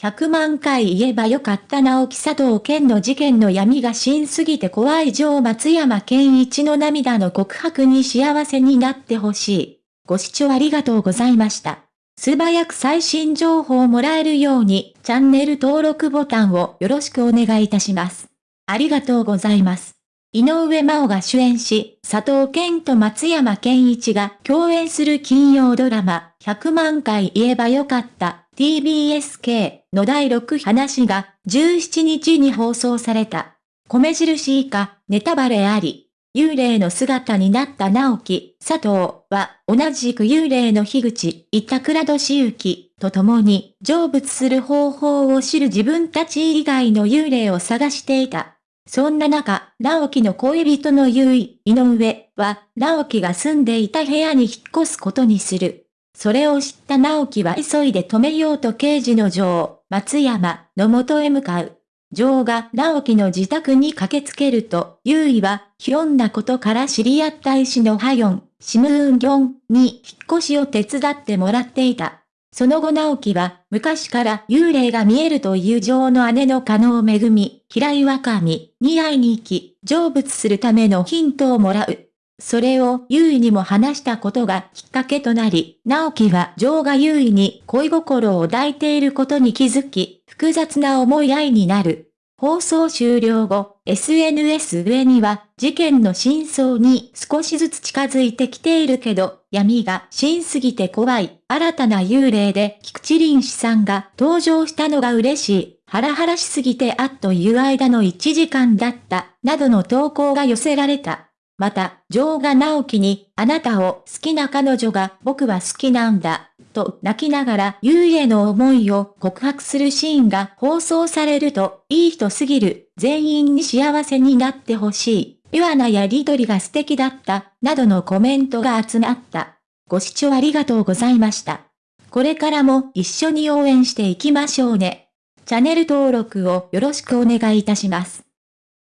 100万回言えばよかった直木佐藤健の事件の闇が真すぎて怖い上松山健一の涙の告白に幸せになってほしい。ご視聴ありがとうございました。素早く最新情報をもらえるようにチャンネル登録ボタンをよろしくお願いいたします。ありがとうございます。井上真央が主演し、佐藤健と松山健一が共演する金曜ドラマ、100万回言えばよかった TBSK の第6話が17日に放送された。米印以下、ネタバレあり。幽霊の姿になった直樹、佐藤は同じく幽霊の樋口、板倉俊之と共に成仏する方法を知る自分たち以外の幽霊を探していた。そんな中、直樹の恋人の優位、井上は、直樹が住んでいた部屋に引っ越すことにする。それを知った直樹は急いで止めようと刑事の女王、松山の元へ向かう。女王が直樹の自宅に駆けつけると、優位は、ひょんなことから知り合った医師のハヨン、シムーンギョンに引っ越しを手伝ってもらっていた。その後直樹は、昔から幽霊が見えるという女王の姉の加納恵み、平井若美に会いに行き、成仏するためのヒントをもらう。それを優位にも話したことがきっかけとなり、直樹は女王が優位に恋心を抱いていることに気づき、複雑な思い合いになる。放送終了後、SNS 上には、事件の真相に少しずつ近づいてきているけど、闇が真すぎて怖い、新たな幽霊で菊池凛子さんが登場したのが嬉しい、ハラハラしすぎてあっという間の1時間だった、などの投稿が寄せられた。また、女王が直樹に、あなたを好きな彼女が僕は好きなんだ、と泣きながら優への思いを告白するシーンが放送されると、いい人すぎる、全員に幸せになってほしい、ピュアなやりとりが素敵だった、などのコメントが集まった。ご視聴ありがとうございました。これからも一緒に応援していきましょうね。チャンネル登録をよろしくお願いいたします。